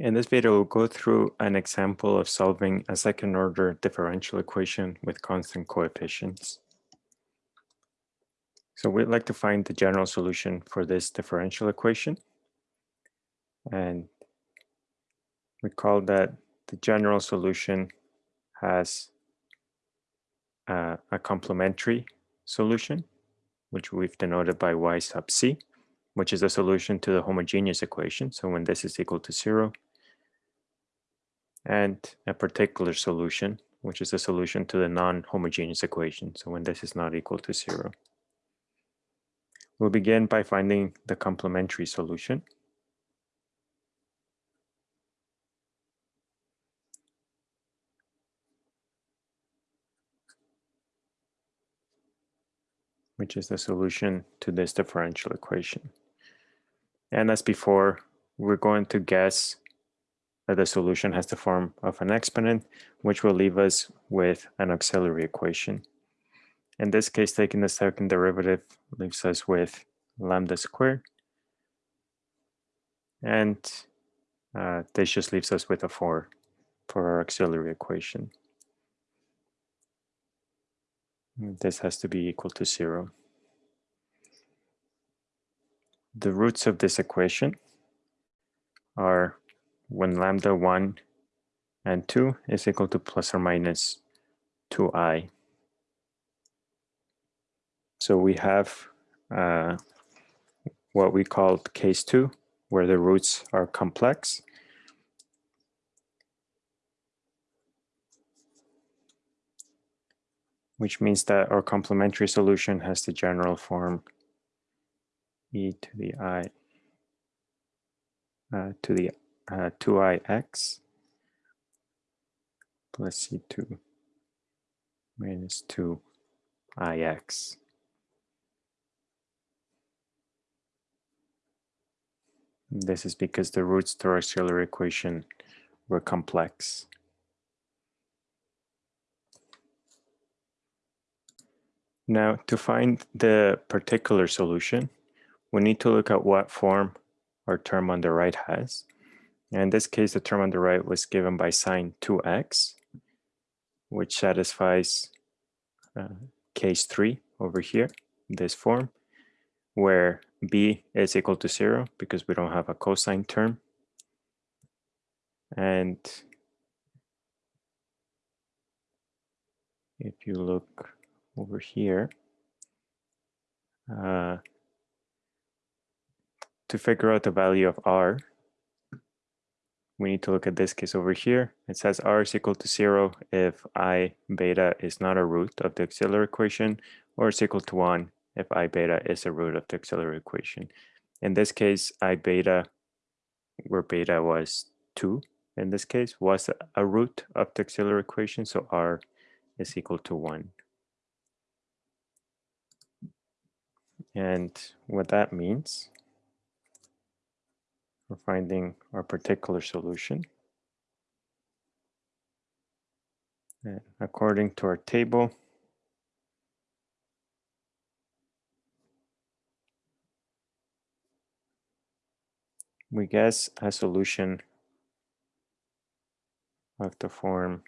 In this video, we'll go through an example of solving a second order differential equation with constant coefficients. So we'd like to find the general solution for this differential equation. And recall that the general solution has uh, a complementary solution, which we've denoted by y sub c, which is a solution to the homogeneous equation. So when this is equal to zero, and a particular solution, which is a solution to the non-homogeneous equation. So when this is not equal to zero. We'll begin by finding the complementary solution. which is the solution to this differential equation. And as before, we're going to guess that the solution has the form of an exponent, which will leave us with an auxiliary equation. In this case, taking the second derivative leaves us with lambda squared. And uh, this just leaves us with a 4 for our auxiliary equation. This has to be equal to 0. The roots of this equation are when lambda 1 and 2 is equal to plus or minus 2i. So we have uh, what we call case 2, where the roots are complex. which means that our complementary solution has the general form e to the i uh, to the uh, 2ix plus c2 minus 2ix. This is because the roots to our auxiliary equation were complex. Now, to find the particular solution, we need to look at what form our term on the right has. In this case, the term on the right was given by sine 2x, which satisfies uh, case 3 over here, this form, where b is equal to 0 because we don't have a cosine term. And if you look over here, uh, to figure out the value of r, we need to look at this case over here. It says r is equal to zero if i beta is not a root of the auxiliary equation, or it's equal to one if i beta is a root of the auxiliary equation. In this case, i beta, where beta was two, in this case, was a root of the auxiliary equation, so r is equal to one. And what that means for finding our particular solution. And according to our table, we guess a solution of the form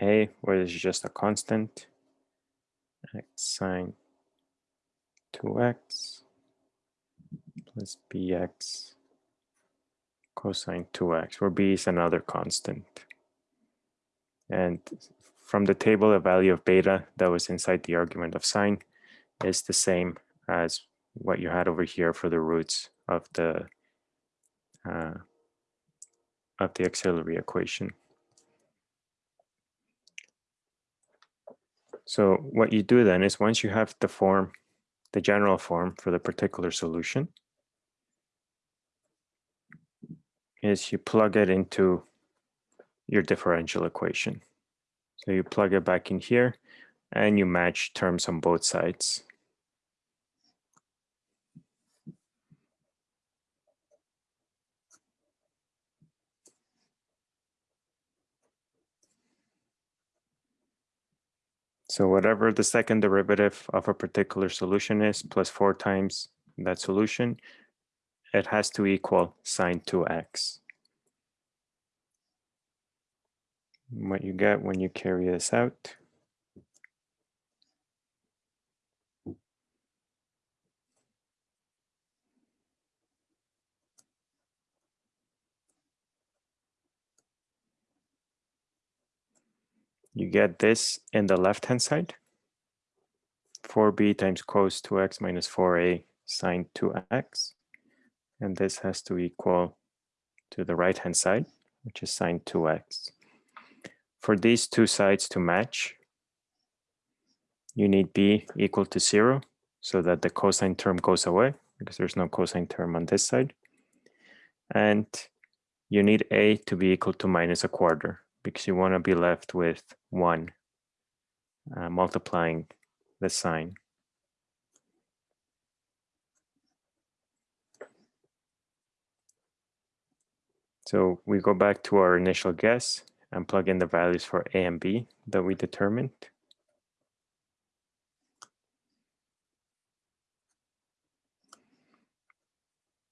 A, where there's just a constant, x sine 2x plus bx cosine 2x, where b is another constant. And from the table, the value of beta that was inside the argument of sine is the same as what you had over here for the roots of the uh, of the auxiliary equation. So what you do then is once you have the form, the general form for the particular solution, is you plug it into your differential equation. So you plug it back in here and you match terms on both sides. So whatever the second derivative of a particular solution is, plus four times that solution, it has to equal sine 2x. what you get when you carry this out. You get this in the left-hand side. 4b times cos 2x minus 4a sine 2x. And this has to equal to the right-hand side, which is sine 2x. For these two sides to match, you need b equal to 0 so that the cosine term goes away because there's no cosine term on this side. And you need a to be equal to minus a quarter because you want to be left with 1 uh, multiplying the sine. So we go back to our initial guess and plug in the values for A and B that we determined.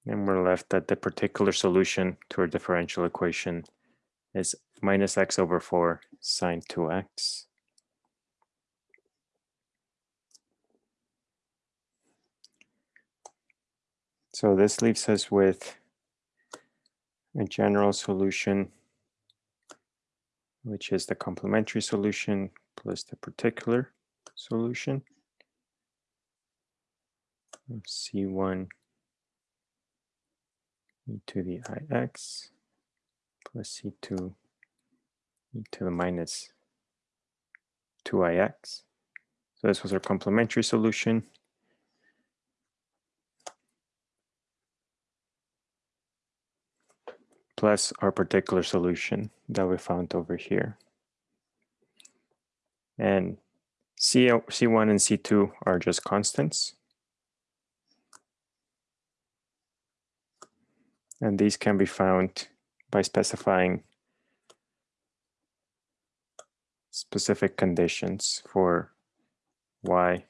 And we're left that the particular solution to our differential equation is minus x over 4 sine 2x. So this leaves us with a general solution, which is the complementary solution plus the particular solution of C1 e to the ix plus C2 e to the minus 2ix. So this was our complementary solution. Plus our particular solution that we found over here. And C, C1 and C2 are just constants. And these can be found by specifying specific conditions for y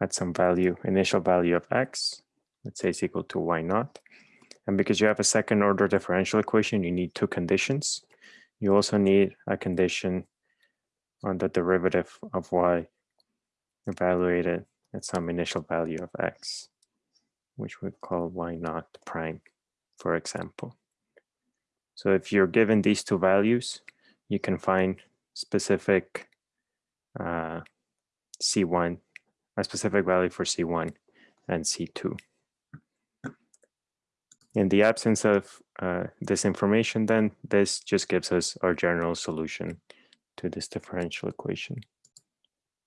at some value, initial value of x, let's say it's equal to y naught. And because you have a second order differential equation, you need two conditions. You also need a condition on the derivative of y evaluated at some initial value of x, which we call y naught prime, for example. So if you're given these two values, you can find specific uh, C1, a specific value for C1 and C2. In the absence of uh, this information, then this just gives us our general solution to this differential equation.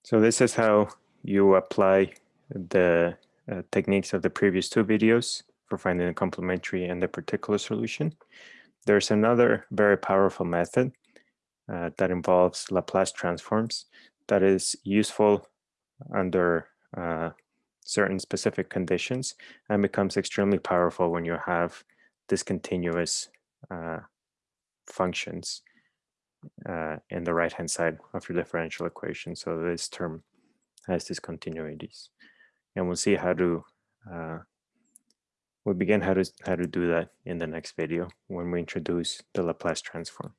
So this is how you apply the uh, techniques of the previous two videos for finding the complementary and the particular solution. There's another very powerful method uh, that involves Laplace transforms that is useful under uh, certain specific conditions and becomes extremely powerful when you have discontinuous uh, functions uh, in the right-hand side of your differential equation. So this term has discontinuities. And we'll see how to, uh, we'll begin how to, how to do that in the next video when we introduce the Laplace transform.